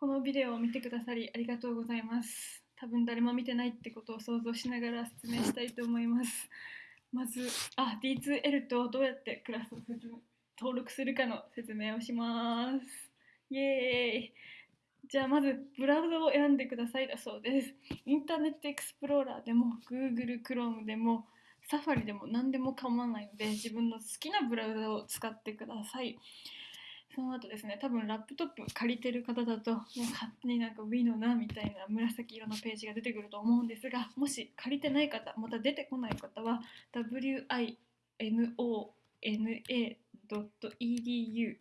このビデオを見てくださりありがとうございます。多分誰も見てないってことを想像しながら説明したいと思います。まず、あ、D2L とどうやってクラスを登録するかの説明をします。イエーイじゃあまずブラウザを選んでくださいだそうです。インターネットエクスプローラーでも Google Chrome でもサファリでも何でも構わないので自分の好きなブラウザを使ってください。その後ですね、多分ラップトップ借りてる方だと、もう勝手になんか Wii のなみたいな紫色のページが出てくると思うんですが、もし借りてない方、また出てこない方は、winona.edu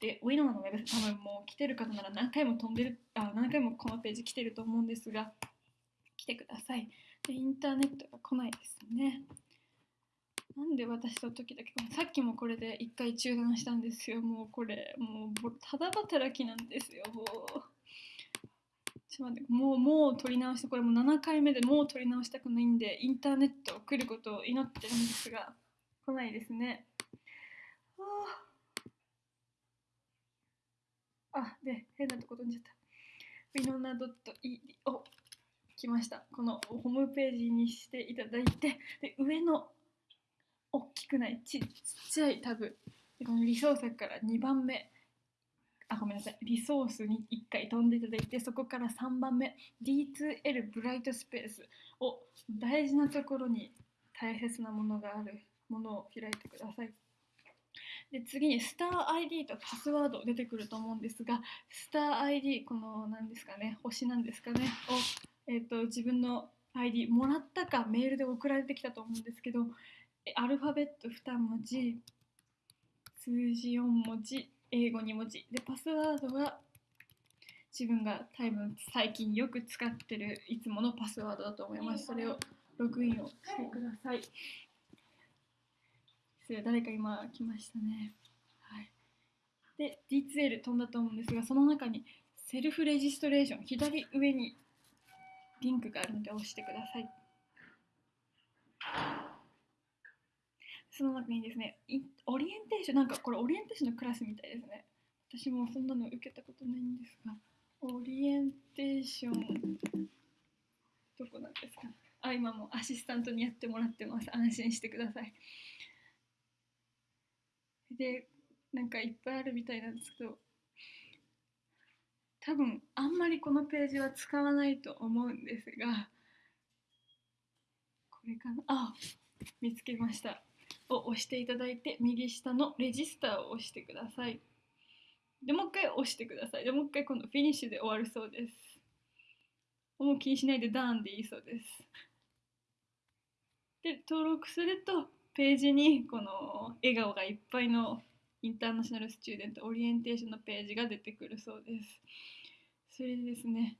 で、Winona のウェブ多分もう来てる方なら何回も飛んでる、あ、何回もこのページ来てると思うんですが、来てください。で、インターネットが来ないですね。なんで私と時だけさっきもこれで一回中断したんですよ。もうこれ、もうただ働きなんですよ。もう。ちょっと待って、もう、もう撮り直して、これもう7回目でもう撮り直したくないんで、インターネット来ることを祈ってるんですが、来ないですね。あ、で、変なとこ飛んじゃった。winona.ed お来ました。このホームページにしていただいて、で上の大きくない。ちっちゃいタブでこのリソースから2番目。あごめんなさい。リソースに1回飛んでいただいてそこから3番目。D2L ブライトスペースを大事なところに大切なものがあるものを開いてください。で次にスター ID とパスワード出てくると思うんですがスター ID この何ですかね。星なんですかね。を、えー、と自分の ID もらったかメールで送られてきたと思うんですけどアルファベット2文字、数字4文字、英語2文字。で、パスワードは自分が多分最近よく使ってるいつものパスワードだと思います。それをログインをしてください。失礼、誰か今来ましたね。はい。で、D2L 飛んだと思うんですが、その中にセルフレジストレーション、左上にリンクがあるので押してください。その中にですね、オリエンテーション、なんかこれオリエンテーションのクラスみたいですね。私もそんなの受けたことないんですが、オリエンテーション、どこなんですか？あ、今もアシスタントにやってもらってます。安心してください。で、なんかいっぱいあるみたいなんですけど、多分あんまりこのページは使わないと思うんですが、これかな？あ、見つけました。を押していただいて右下のレジスターを押してください。でもう一回押してください。でもう一回今度フィニッシュで終わるそうです。もう気にしないでダーンでいいそうです。で登録するとページにこの笑顔がいっぱいの International Student Orientation のページが出てくるそうです。それでですね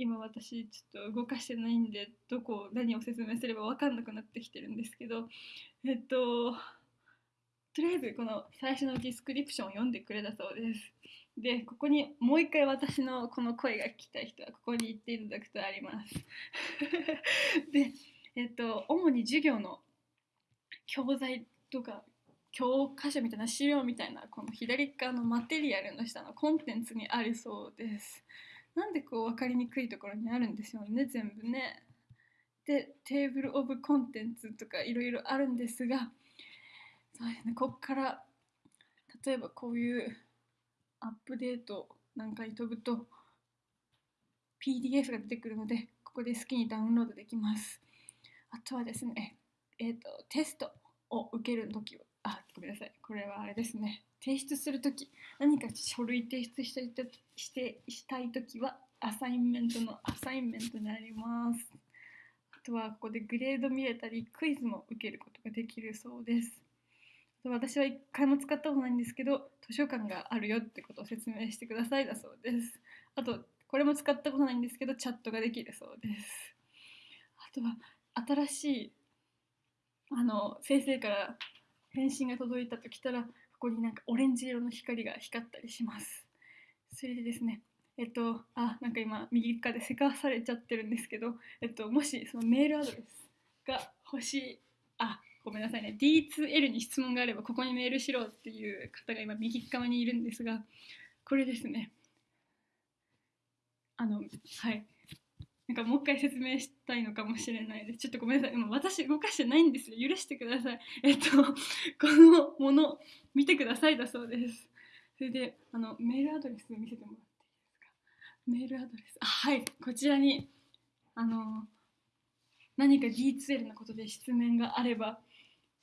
今私ちょっと動かしてないんでどこ何を説明すれば分かんなくなってきてるんですけどえっととりあえずこの最初の description を読んでくれたそうです。でここにもう一回私のこの声が聞きたい人はここに行っていただくとあります。でえっと主に授業の教材とか教科書みたいな資料みたいなこの左側のマテリアルの下のコンテンツにあるそうです。なんでこう分かりにくいところにあるんですよね全部ね。でテーブル・オブ・コンテンツとかいろいろあるんですがそうですねここから例えばこういうアップデートなんかに飛ぶと PDF が出てくるのでここで好きにダウンロードできます。あとはですねえっ、ー、とテストを受けるときはごめんなさい。これはあれですね。提出するとき何か書類提出したいとしてしたいときはアサインメントのアサインメントになります。あとはここでグレード見れたりクイズも受けることができるそうです。私は一回も使ったことないんですけど図書館があるよってことを説明してくださいだそうです。あとこれも使ったことないんですけどチャットができるそうです。あとは新しいあの先生から返信が届いたときたらここになんかオレンジ色の光が光ったりします。それでですねえっとあなんか今右側でせかされちゃってるんですけどえっともしそのメールアドレスが欲しいあごめんなさいね。D2L に質問があればここにメールしろっていう方が今右側にいるんですがこれですね。あのはい。なんかもう一回説明したいのかもしれないです。ちょっとごめんなさい。今私動かしてないんですよ。許してください。えっと このもの見てくださいだそうです。それであのメールアドレス見せてもらっていいですか？メールアドレス。あはい。こちらにあの何か D2L のことで質問があれば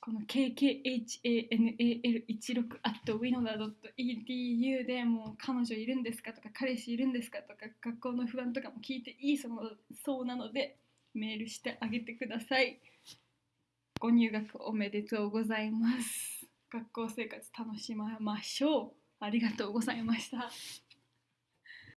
この kkhanal16 at winoda.edu でもう彼女いるんですかとか彼氏いるんですかとか学校の不安とかも聞いていいそうそうなのでメールしてあげてください。ご入学おめでとうございます。学校生活楽しみましょう。ありがとうございました。